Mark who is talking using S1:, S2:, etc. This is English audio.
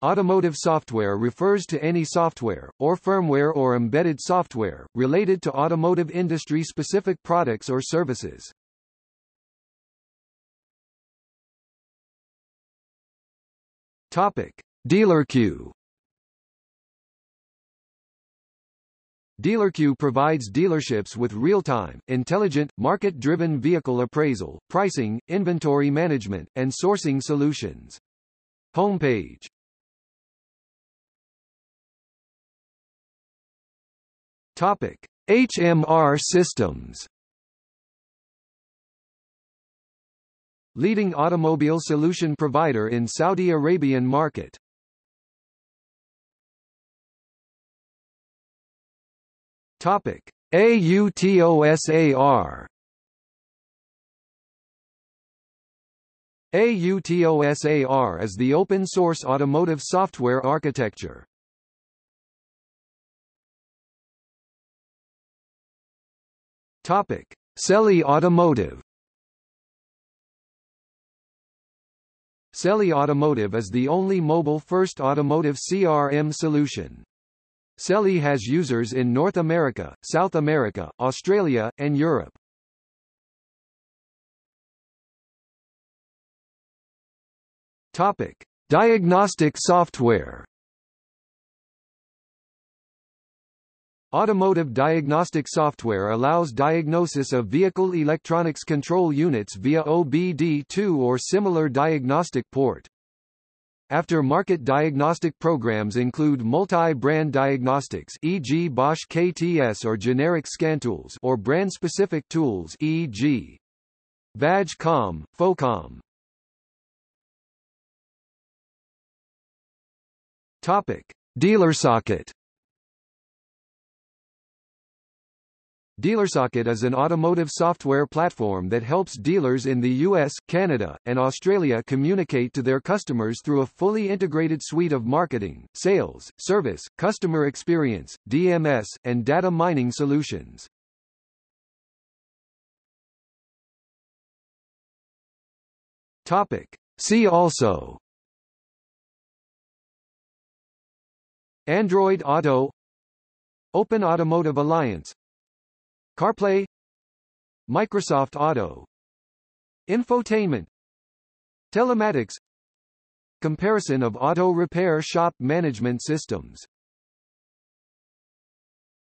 S1: Automotive software refers to any software, or firmware or embedded software, related to automotive industry-specific products or services. Topic. Dealer DealerQ DealerQ provides dealerships with real-time, intelligent, market-driven vehicle appraisal, pricing, inventory management, and sourcing solutions. Homepage Topic: HMR systems. Leading automobile solution provider in Saudi Arabian market. Topic: AUTOSAR. AUTOSAR is the open-source automotive software architecture. Topic: Celly Automotive. Celly Automotive is the only mobile-first automotive CRM solution. Celly has users in North America, South America, Australia, and Europe. Topic: Diagnostic software. Automotive diagnostic software allows diagnosis of vehicle electronics control units via OBD2 or similar diagnostic port. After-market diagnostic programs include multi-brand diagnostics e.g. Bosch KTS or generic scantools or brand-specific tools e.g. VAG-COM, FOCOM. Topic: DealerSocket DealerSocket is an automotive software platform that helps dealers in the US, Canada, and Australia communicate to their customers through a fully integrated suite of marketing, sales, service, customer experience, DMS, and data mining solutions. Topic. See also Android Auto Open Automotive Alliance CarPlay Microsoft Auto Infotainment Telematics Comparison of auto repair shop management systems